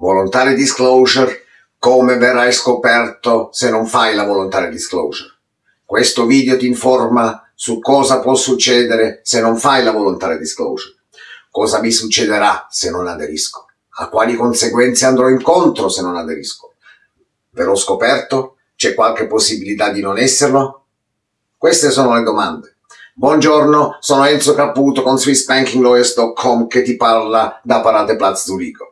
Voluntary disclosure, come verrai scoperto se non fai la voluntary disclosure. Questo video ti informa su cosa può succedere se non fai la voluntary disclosure. Cosa mi succederà se non aderisco? A quali conseguenze andrò incontro se non aderisco? Verrò scoperto? C'è qualche possibilità di non esserlo? Queste sono le domande. Buongiorno, sono Enzo Caputo con SwissBankingLawyers.com che ti parla da Parate Platz Zurigo.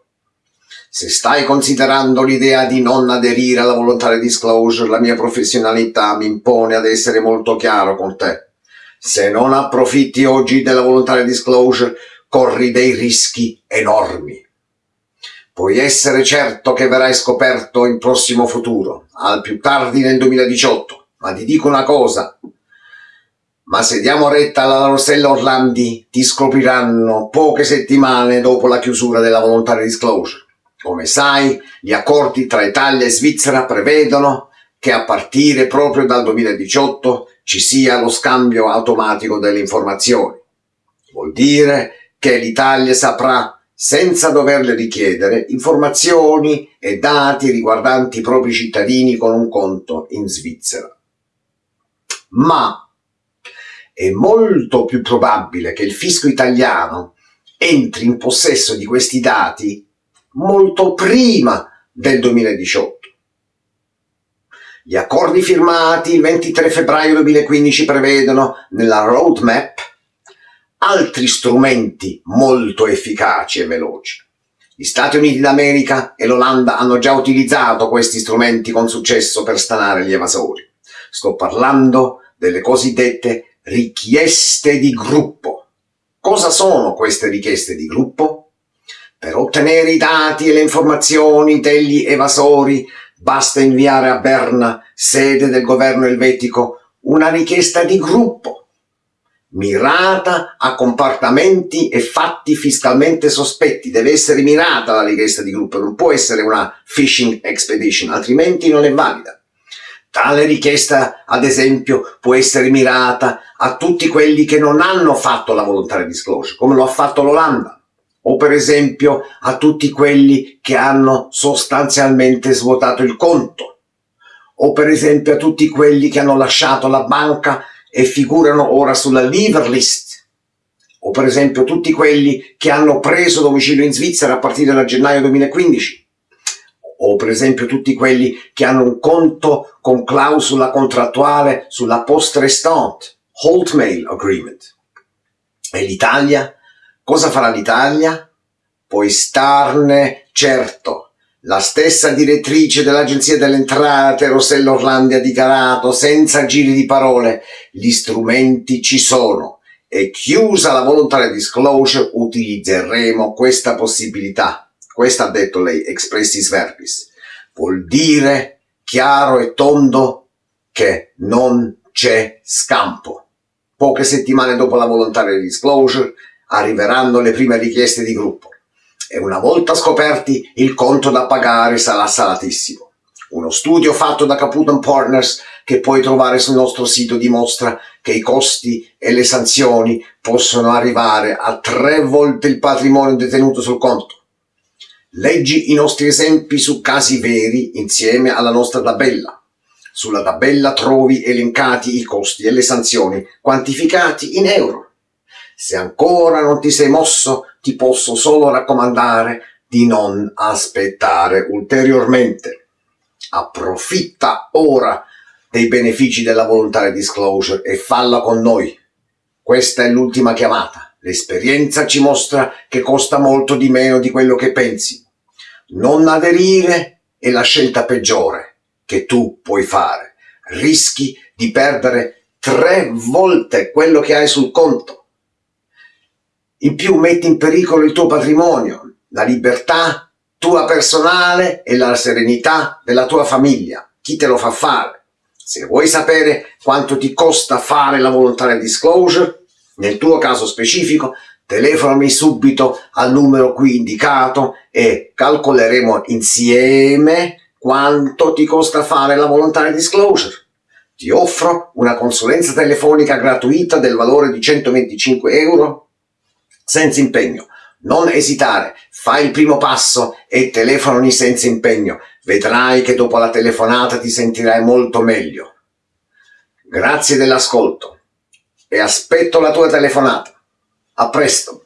Se stai considerando l'idea di non aderire alla volontaria disclosure, la mia professionalità mi impone ad essere molto chiaro con te. Se non approfitti oggi della volontaria disclosure, corri dei rischi enormi. Puoi essere certo che verrai scoperto in prossimo futuro, al più tardi nel 2018, ma ti dico una cosa. Ma se diamo retta alla Rossella Orlandi, ti scopriranno poche settimane dopo la chiusura della volontaria disclosure. Come sai, gli accordi tra Italia e Svizzera prevedono che a partire proprio dal 2018 ci sia lo scambio automatico delle informazioni. Vuol dire che l'Italia saprà, senza doverle richiedere, informazioni e dati riguardanti i propri cittadini con un conto in Svizzera. Ma è molto più probabile che il fisco italiano entri in possesso di questi dati molto prima del 2018. Gli accordi firmati il 23 febbraio 2015 prevedono nella roadmap altri strumenti molto efficaci e veloci. Gli Stati Uniti d'America e l'Olanda hanno già utilizzato questi strumenti con successo per stanare gli evasori. Sto parlando delle cosiddette richieste di gruppo. Cosa sono queste richieste di gruppo? Per ottenere i dati e le informazioni degli evasori basta inviare a Berna, sede del governo elvetico, una richiesta di gruppo, mirata a comportamenti e fatti fiscalmente sospetti. Deve essere mirata la richiesta di gruppo, non può essere una phishing expedition, altrimenti non è valida. Tale richiesta, ad esempio, può essere mirata a tutti quelli che non hanno fatto la volontaria disclosure, come lo ha fatto l'Olanda o per esempio a tutti quelli che hanno sostanzialmente svuotato il conto, o per esempio a tutti quelli che hanno lasciato la banca e figurano ora sulla leaver list, o per esempio tutti quelli che hanno preso domicilio in Svizzera a partire da gennaio 2015, o per esempio tutti quelli che hanno un conto con clausola contrattuale sulla post restante, Hold Mail Agreement. E l'Italia Cosa farà l'Italia? Puoi starne certo. La stessa direttrice dell'Agenzia delle Entrate, Rossella Orlandi, ha dichiarato senza giri di parole gli strumenti ci sono e chiusa la volontaria disclosure utilizzeremo questa possibilità. Questa ha detto lei, expressis verbis. Vuol dire chiaro e tondo che non c'è scampo. Poche settimane dopo la volontaria disclosure arriveranno le prime richieste di gruppo e una volta scoperti il conto da pagare sarà salatissimo. Uno studio fatto da Caputo Partners che puoi trovare sul nostro sito dimostra che i costi e le sanzioni possono arrivare a tre volte il patrimonio detenuto sul conto. Leggi i nostri esempi su casi veri insieme alla nostra tabella. Sulla tabella trovi elencati i costi e le sanzioni quantificati in euro. Se ancora non ti sei mosso, ti posso solo raccomandare di non aspettare ulteriormente. Approfitta ora dei benefici della volontaria disclosure e falla con noi. Questa è l'ultima chiamata. L'esperienza ci mostra che costa molto di meno di quello che pensi. Non aderire è la scelta peggiore che tu puoi fare. Rischi di perdere tre volte quello che hai sul conto. In più metti in pericolo il tuo patrimonio, la libertà tua personale e la serenità della tua famiglia. Chi te lo fa fare? Se vuoi sapere quanto ti costa fare la volontaria disclosure, nel tuo caso specifico, telefonami subito al numero qui indicato e calcoleremo insieme quanto ti costa fare la volontaria disclosure. Ti offro una consulenza telefonica gratuita del valore di 125 euro senza impegno. Non esitare, fai il primo passo e telefonami senza impegno. Vedrai che dopo la telefonata ti sentirai molto meglio. Grazie dell'ascolto e aspetto la tua telefonata. A presto!